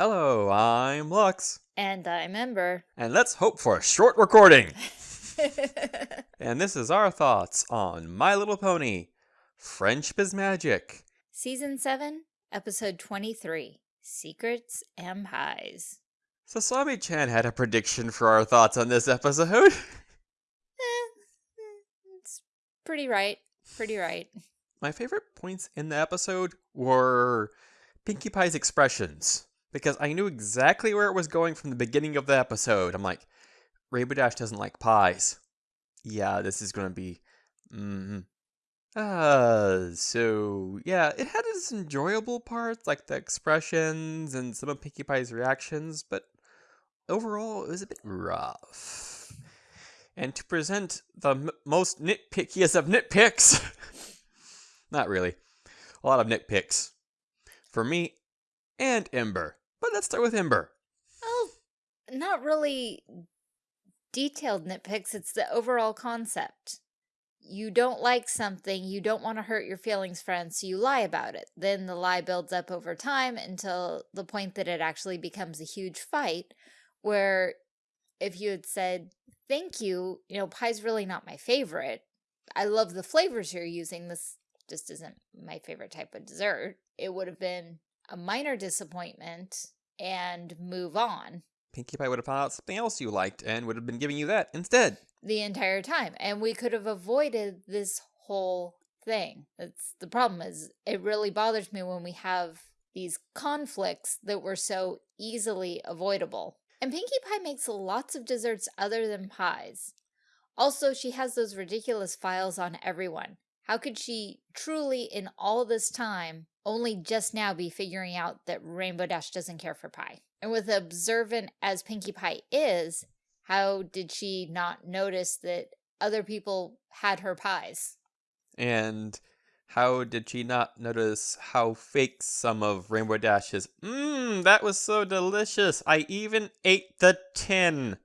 Hello, I'm Lux, And I'm Ember. and let's hope for a short recording. and this is our thoughts on My Little Pony Friendship is Magic. Season 7, Episode 23 Secrets and Pies. Sasami chan had a prediction for our thoughts on this episode. Eh, it's pretty right. Pretty right. My favorite points in the episode were Pinkie Pie's expressions because I knew exactly where it was going from the beginning of the episode. I'm like, Rainbow Dash doesn't like pies. Yeah, this is going to be. Mm, uh, so yeah, it had its enjoyable parts like the expressions and some of Pinkie Pie's reactions, but overall it was a bit rough. And to present the most nitpickiest of nitpicks, not really, a lot of nitpicks for me and Ember. But let's start with Ember. Oh, not really detailed nitpicks. It's the overall concept. You don't like something, you don't want to hurt your feelings, friends, so you lie about it. Then the lie builds up over time until the point that it actually becomes a huge fight where if you had said, thank you, you know, pie's really not my favorite. I love the flavors you're using. This just isn't my favorite type of dessert. It would have been a minor disappointment and move on Pinkie Pie would have found out something else you liked and would have been giving you that instead. the entire time. And we could have avoided this whole thing. That's the problem is it really bothers me when we have these conflicts that were so easily avoidable. And Pinkie Pie makes lots of desserts other than pies. Also, she has those ridiculous files on everyone. How could she truly, in all this time, only just now be figuring out that Rainbow Dash doesn't care for pie? And with observant as Pinkie Pie is, how did she not notice that other people had her pies? And how did she not notice how fake some of Rainbow Dash's? Mmm, that was so delicious. I even ate the tin.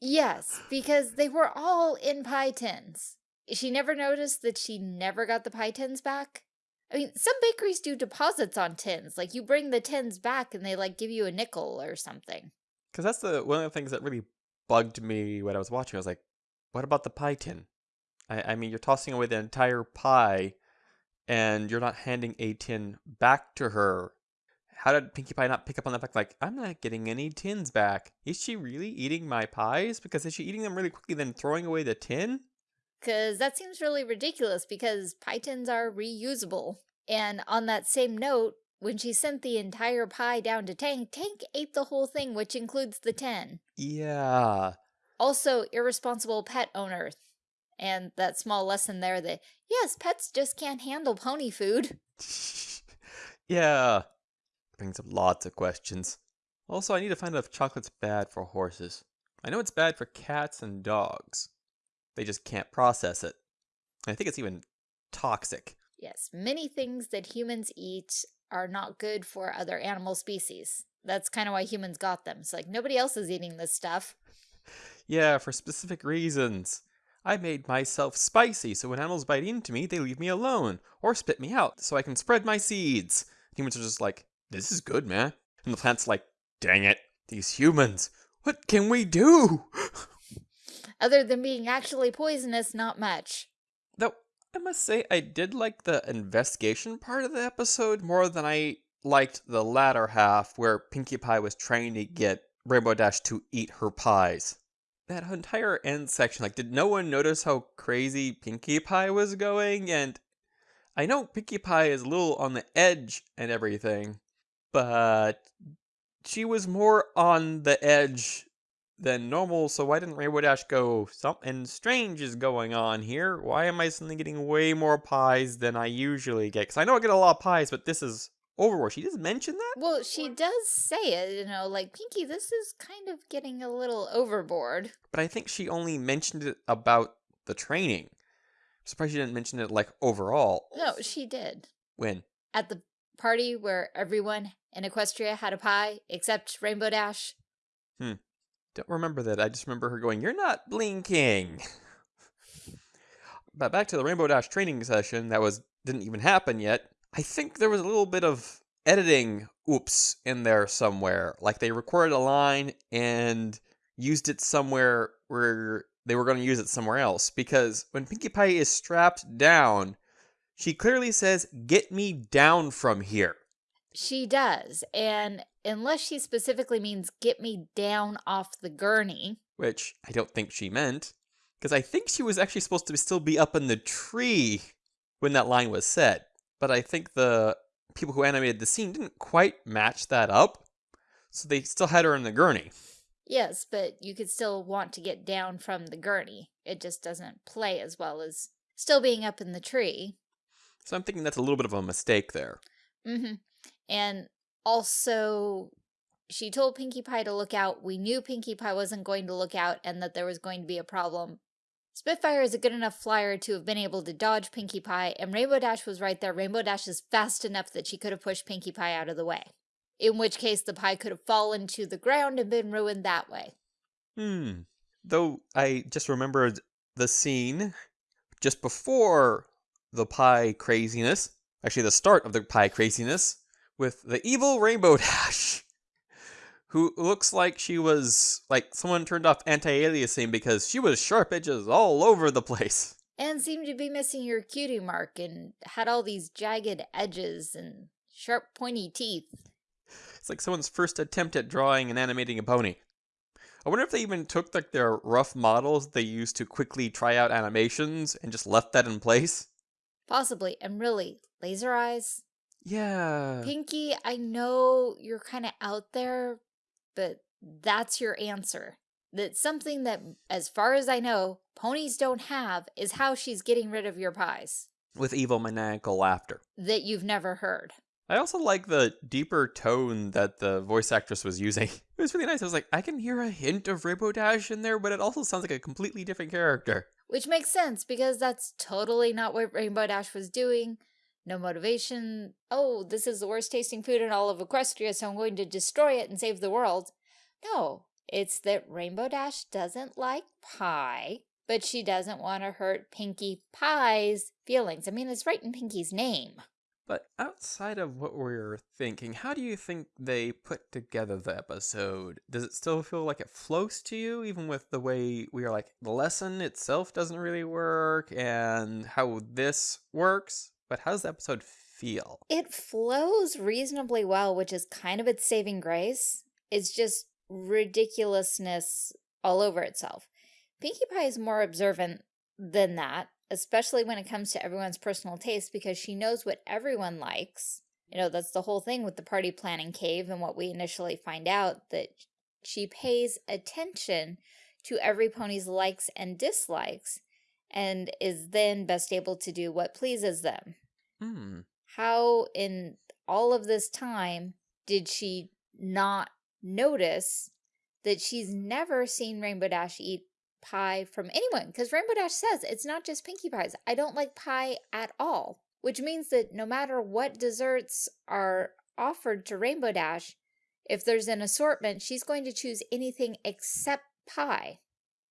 Yes, because they were all in pie tins. She never noticed that she never got the pie tins back. I mean, some bakeries do deposits on tins. Like you bring the tins back and they like give you a nickel or something. Because that's the one of the things that really bugged me when I was watching. I was like, what about the pie tin? I, I mean, you're tossing away the entire pie and you're not handing a tin back to her. How did Pinkie Pie not pick up on the fact, like, I'm not getting any tins back? Is she really eating my pies? Because is she eating them really quickly, then throwing away the tin? Because that seems really ridiculous because tins are reusable. And on that same note, when she sent the entire pie down to Tank, Tank ate the whole thing, which includes the 10. Yeah. Also, irresponsible pet owner. And that small lesson there that, yes, pets just can't handle pony food. yeah. Brings up lots of questions. Also, I need to find out if chocolate's bad for horses. I know it's bad for cats and dogs. They just can't process it. I think it's even toxic. Yes, many things that humans eat are not good for other animal species. That's kind of why humans got them. It's like nobody else is eating this stuff. Yeah, for specific reasons. I made myself spicy so when animals bite into me, they leave me alone or spit me out so I can spread my seeds. Humans are just like, this is good, man. And the plant's like, dang it, these humans, what can we do? Other than being actually poisonous, not much. Though, I must say, I did like the investigation part of the episode more than I liked the latter half where Pinkie Pie was trying to get Rainbow Dash to eat her pies. That entire end section, like, did no one notice how crazy Pinkie Pie was going? And I know Pinkie Pie is a little on the edge and everything, but she was more on the edge than normal, so why didn't Rainbow Dash go, something strange is going on here? Why am I suddenly getting way more pies than I usually get? Because I know I get a lot of pies, but this is Overwatch. She does mention that? Well, she does say it, you know, like, Pinkie, this is kind of getting a little overboard. But I think she only mentioned it about the training. I'm surprised she didn't mention it, like, overall. No, she did. When? At the party where everyone in Equestria had a pie except Rainbow Dash. Hmm. Don't remember that. I just remember her going, You're not blinking. but back to the Rainbow Dash training session that was didn't even happen yet. I think there was a little bit of editing oops in there somewhere. Like they recorded a line and used it somewhere where they were going to use it somewhere else. Because when Pinkie Pie is strapped down, she clearly says, Get me down from here. She does. And unless she specifically means get me down off the gurney, Which I don't think she meant. Because I think she was actually supposed to still be up in the tree when that line was said. But I think the people who animated the scene didn't quite match that up. So they still had her in the gurney. yes, but you could still want to get down from the gurney. It just doesn't play as well as still being up in the tree. So I'm thinking that's a little bit of a mistake there. Mm-hmm. And also, she told Pinkie Pie to look out. We knew Pinkie Pie wasn't going to look out and that there was going to be a problem. Spitfire is a good enough flyer to have been able to dodge Pinkie Pie, and Rainbow Dash was right there. Rainbow Dash is fast enough that she could have pushed Pinkie Pie out of the way. In which case, the pie could have fallen to the ground and been ruined that way. Hmm. Though I just remembered the scene just before the pie craziness, actually the start of the pie craziness, with the evil Rainbow Dash, who looks like she was like someone turned off anti-aliasing because she was sharp edges all over the place. And seemed to be missing her cutie mark and had all these jagged edges and sharp pointy teeth. It's like someone's first attempt at drawing and animating a pony. I wonder if they even took like their rough models they used to quickly try out animations and just left that in place. Possibly. And really, laser eyes? Yeah. Pinkie, I know you're kind of out there, but that's your answer. That something that, as far as I know, ponies don't have is how she's getting rid of your pies With evil maniacal laughter. that you've never heard. I also like the deeper tone that the voice actress was using. It was really nice. I was like, I can hear a hint of Rainbow Dash in there, but it also sounds like a completely different character. Which makes sense because that's totally not what Rainbow Dash was doing. No motivation. Oh, this is the worst tasting food in all of Equestria, so I'm going to destroy it and save the world. No, it's that Rainbow Dash doesn't like pie, but she doesn't want to hurt Pinkie Pie's feelings. I mean, it's right in Pinkie's name. But outside of what we're thinking, how do you think they put together the episode? Does it still feel like it flows to you, even with the way we are like, the lesson itself doesn't really work and how this works? But how does the episode feel? It flows reasonably well, which is kind of its saving grace. It's just ridiculousness all over itself. Pinkie Pie is more observant than that, especially when it comes to everyone's personal taste because she knows what everyone likes. You know, that's the whole thing with the party planning cave and what we initially find out that she pays attention to every pony's likes and dislikes and is then best able to do what pleases them Hmm. how in all of this time did she not notice that she's never seen Rainbow Dash eat pie from anyone? Because Rainbow Dash says it's not just Pinkie Pies. I don't like pie at all, which means that no matter what desserts are offered to Rainbow Dash, if there's an assortment, she's going to choose anything except pie.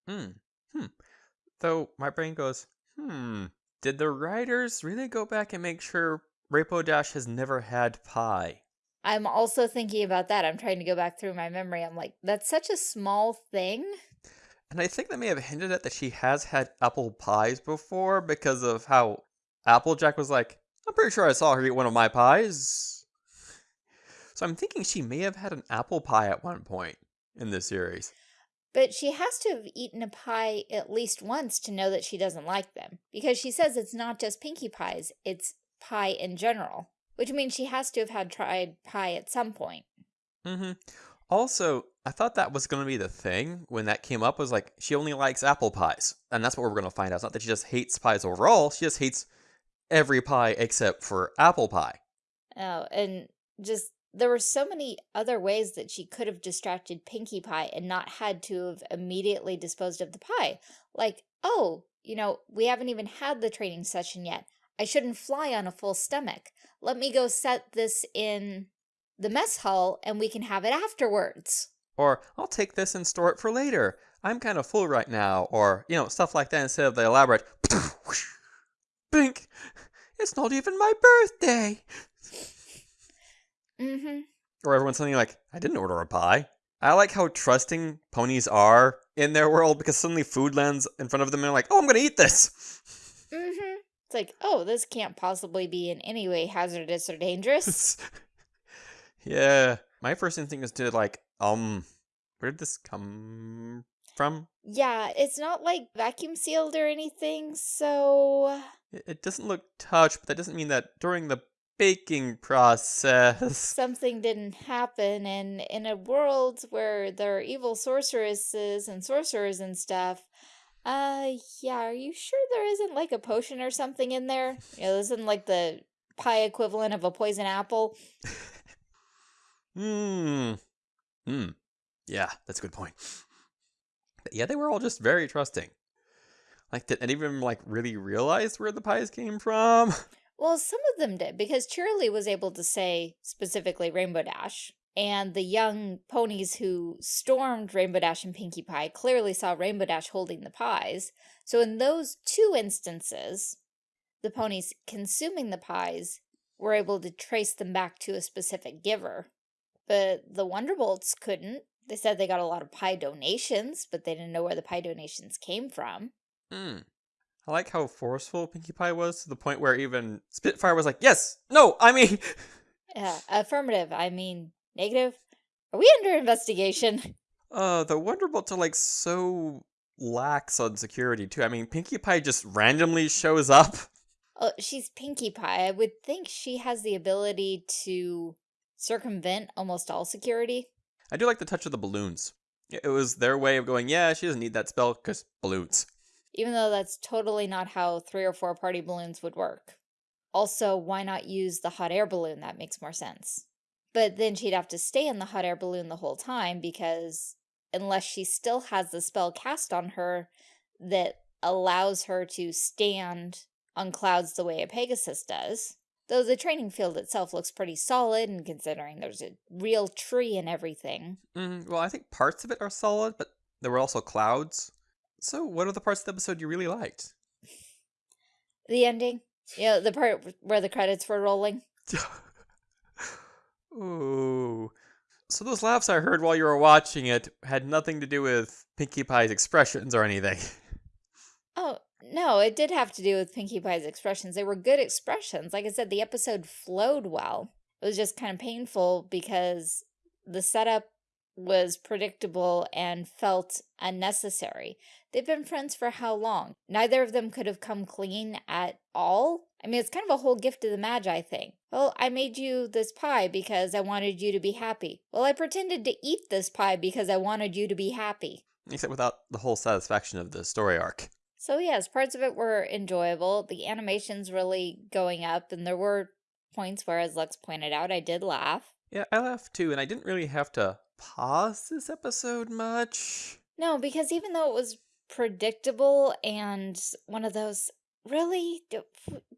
Hmm. Hmm. Though my brain goes, hmm. Did the writers really go back and make sure Rainbow Dash has never had pie? I'm also thinking about that. I'm trying to go back through my memory. I'm like, that's such a small thing. And I think they may have hinted at that she has had apple pies before because of how Applejack was like, I'm pretty sure I saw her eat one of my pies. So I'm thinking she may have had an apple pie at one point in this series. But she has to have eaten a pie at least once to know that she doesn't like them. Because she says it's not just Pinkie Pies, it's pie in general. Which means she has to have had tried pie at some point. hmm Also, I thought that was going to be the thing when that came up was like she only likes apple pies. And that's what we're going to find out. It's not that she just hates pies overall, she just hates every pie except for apple pie. Oh, and just there were so many other ways that she could have distracted Pinkie Pie and not had to have immediately disposed of the pie. Like, oh, you know, we haven't even had the training session yet. I shouldn't fly on a full stomach. Let me go set this in the mess hall and we can have it afterwards. Or I'll take this and store it for later. I'm kind of full right now. Or, you know, stuff like that instead of the elaborate Bink! It's not even my birthday! Mm-hmm. Or everyone's suddenly like, I didn't order a pie. I like how trusting ponies are in their world because suddenly food lands in front of them and they're like, oh, I'm going to eat this. Mm-hmm. It's like, oh, this can't possibly be in any way hazardous or dangerous. yeah. My first instinct is to like, um, where did this come from? yeah, it's not like vacuum sealed or anything, so It, it doesn't look touched, but that doesn't mean that during the baking process. something didn't happen. And in a world where there are evil sorceresses and sorcerers and stuff, uh, yeah, are you sure there isn't like a potion or something in there? You know, this isn't like the pie equivalent of a poison apple. Hmm. Hmm. Yeah, that's a good point. But yeah, they were all just very trusting. Like, did any of them like really realize where the pies came from? Well, some of them did, because Cheerilee was able to say specifically Rainbow Dash, and the young ponies who stormed Rainbow Dash and Pinkie Pie clearly saw Rainbow Dash holding the pies. So in those two instances, the ponies consuming the pies were able to trace them back to a specific giver. But the Wonderbolts couldn't. They said they got a lot of pie donations, but they didn't know where the pie donations came from. Hmm. I like how forceful Pinkie Pie was to the point where even Spitfire was like, "Yes, no, I mean." Yeah, affirmative. I mean, negative. Are we under investigation? Uh, the Wonderbolts are like so lax on security too. I mean, Pinkie Pie just randomly shows up. Oh, she's Pinkie Pie. I would think she has the ability to circumvent almost all security. I do like the touch of the balloons. It was their way of going, yeah, she doesn't need that spell because balloons. Even though that's totally not how three or four party balloons would work. Also, why not use the hot air balloon? That makes more sense. But then she'd have to stay in the hot air balloon the whole time because unless she still has the spell cast on her that allows her to stand on clouds the way a Pegasus does, though the training field itself looks pretty solid and considering there's a real tree and everything. Mm, well, I think parts of it are solid, but there were also clouds. So, what are the parts of the episode you really liked? The ending, know, the part where the credits were rolling. Ooh. So those laughs I heard while you were watching it had nothing to do with Pinkie Pie's expressions or anything. Oh, no, it did have to do with Pinkie Pie's expressions. They were good expressions. Like I said, the episode flowed well. It was just kind of painful because the setup was predictable and felt unnecessary. They've been friends for how long? Neither of them could have come clean at all. I mean, it's kind of a whole gift of the Magi thing. Well, I made you this pie because I wanted you to be happy. Well, I pretended to eat this pie because I wanted you to be happy. Except without the whole satisfaction of the story arc. So yes, parts of it were enjoyable. The animation's really going up, and there were points where, as Lex pointed out, I did laugh. Yeah, I laughed too, and I didn't really have to pause this episode much. No, because even though it was predictable and one of those, really? Do,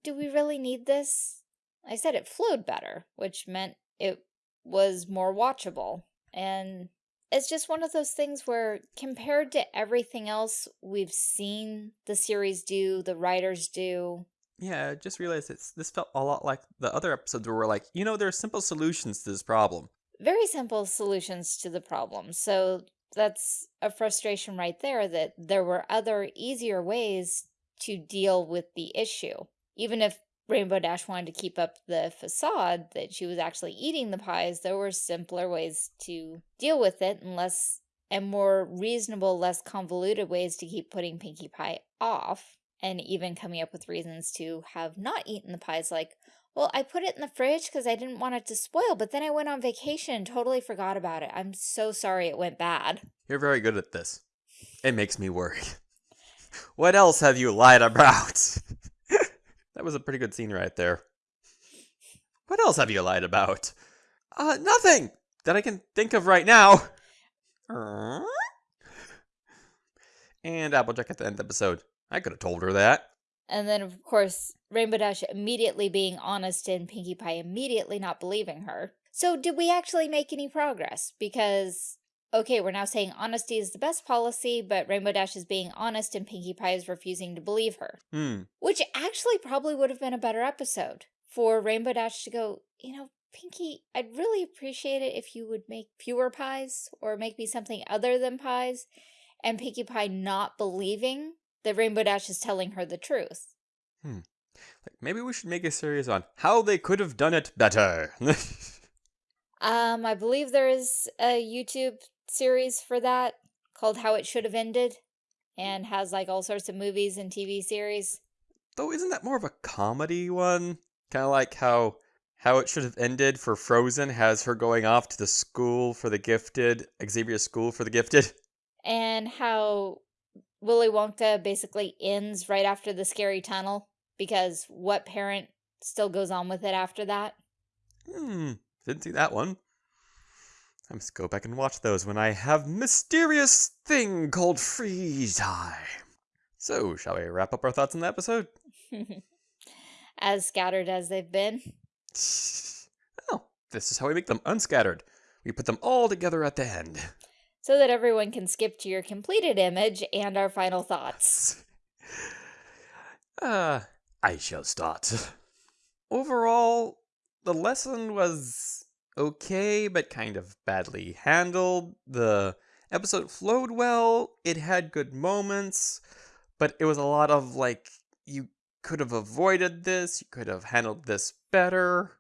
do we really need this? I said it flowed better, which meant it was more watchable. And it's just one of those things where compared to everything else we've seen the series do, the writers do, Yeah, I just realized it's this felt a lot like the other episodes where we're like, you know, there are simple solutions to this problem. Very simple solutions to the problem. So that's a frustration right there that there were other easier ways to deal with the issue. Even if Rainbow Dash wanted to keep up the facade that she was actually eating the pies, there were simpler ways to deal with it and less and more reasonable, less convoluted ways to keep putting Pinkie Pie off and even coming up with reasons to have not eaten the pies like well, I put it in the fridge because I didn't want it to spoil, but then I went on vacation and totally forgot about it. I'm so sorry it went bad. You're very good at this. It makes me worry. What else have you lied about? that was a pretty good scene right there. What else have you lied about? Uh, nothing that I can think of right now. And Applejack at the end of the episode. I could have told her that. And then, of course, Rainbow Dash immediately being honest and Pinkie Pie immediately not believing her. So, did we actually make any progress? Because, okay, we're now saying honesty is the best policy, but Rainbow Dash is being honest and Pinkie Pie is refusing to believe her. Hmm. Which actually probably would have been a better episode for Rainbow Dash to go, you know, Pinkie, I'd really appreciate it if you would make fewer pies or make me something other than pies and Pinkie Pie not believing that Rainbow Dash is telling her the truth. Hmm. Like maybe we should make a series on how they could have done it better. um, I believe there is a YouTube series for that called How It Should Have Ended and has like all sorts of movies and TV series. Though isn't that more of a comedy one? Kind of like how how it should have ended for Frozen has her going off to the school for the gifted, Xavier School for the gifted. And how Willy Wonka basically ends right after the scary tunnel because what parent still goes on with it after that? Hmm, didn't see that one. I must go back and watch those when I have mysterious thing called free time. So, shall we wrap up our thoughts on the episode? as scattered as they've been. Oh, this is how we make them unscattered. We put them all together at the end. So that everyone can skip to your completed image and our final thoughts. Uh, I shall start. Overall, the lesson was okay, but kind of badly handled. The episode flowed well, it had good moments, but it was a lot of like, you could have avoided this, you could have handled this better.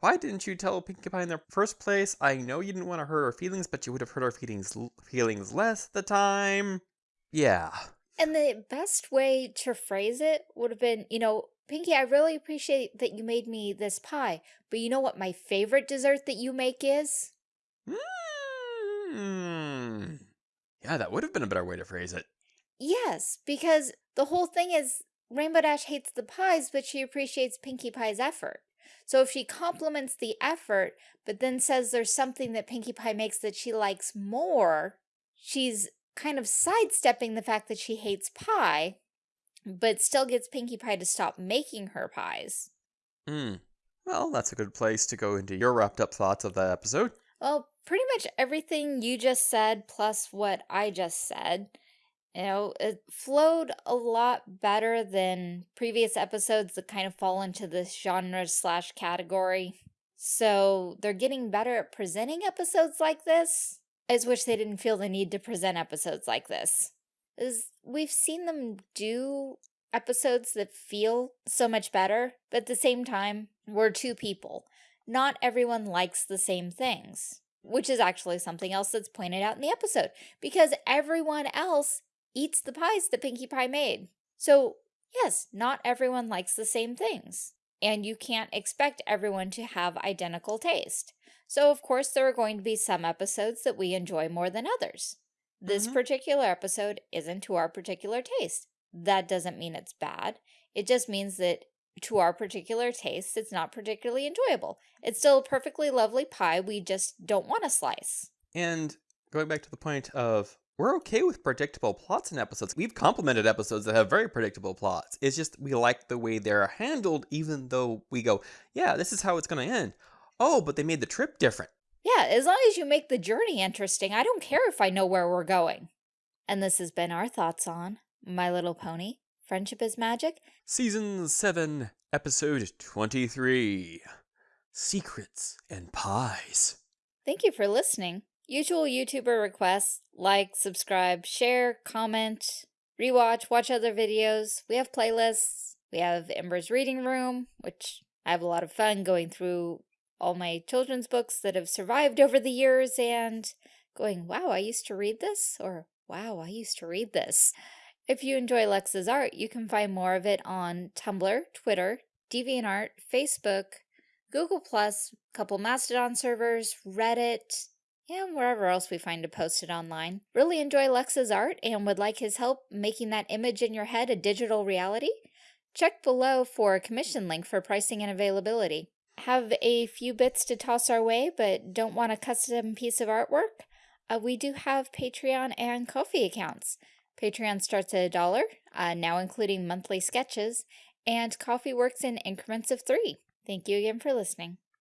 Why didn't you tell Pinkie Pie in the first place? I know you didn't want to hurt her feelings, but you would have hurt her feelings feelings less the time. Yeah. And the best way to phrase it would have been, you know, Pinkie, I really appreciate that you made me this pie, but you know what my favorite dessert that you make is? Mm. Yeah, that would have been a better way to phrase it. Yes, because the whole thing is Rainbow Dash hates the pies, but she appreciates Pinkie Pie's effort. So if she compliments the effort, but then says there's something that Pinkie Pie makes that she likes more, she's kind of sidestepping the fact that she hates pie, but still gets Pinkie Pie to stop making her pies. Hmm. Well, that's a good place to go into your wrapped up thoughts of that episode. Well, pretty much everything you just said plus what I just said. You know, it flowed a lot better than previous episodes that kind of fall into this genre slash category. So they're getting better at presenting episodes like this. I just wish they didn't feel the need to present episodes like this. Is we've seen them do episodes that feel so much better, but at the same time, we're two people. Not everyone likes the same things, which is actually something else that's pointed out in the episode, because everyone else eats the pies that Pinkie Pie made. So, yes, not everyone likes the same things. And you can't expect everyone to have identical taste. So, of course, there are going to be some episodes that we enjoy more than others. This mm -hmm. particular episode isn't to our particular taste. That doesn't mean it's bad. It just means that to our particular taste, it's not particularly enjoyable. It's still a perfectly lovely pie. We just don't want a slice. And going back to the point of we're okay with predictable plots in episodes. We've complimented episodes that have very predictable plots. It's just we like the way they're handled, even though we go, yeah, this is how it's going to end. Oh, but they made the trip different. Yeah, as long as you make the journey interesting, I don't care if I know where we're going. And this has been our thoughts on My Little Pony, Friendship is Magic. Season 7, Episode 23 Secrets and Pies. Thank you for listening. Usual YouTuber requests, like, subscribe, share, comment, rewatch, watch other videos. We have playlists. We have Ember's Reading Room, which I have a lot of fun going through all my children's books that have survived over the years and going, wow, I used to read this, or wow, I used to read this. If you enjoy Lex's art, you can find more of it on Tumblr, Twitter, DeviantArt, Facebook, Google+, couple Mastodon servers, Reddit, and wherever else we find to post it online. Really enjoy Lex's art and would like his help making that image in your head a digital reality? Check below for a commission link for pricing and availability. Have a few bits to toss our way but don't want a custom piece of artwork? Uh, we do have Patreon and Ko-fi accounts. Patreon starts at a dollar, uh, now including monthly sketches, and Ko-fi works in increments of three. Thank you again for listening.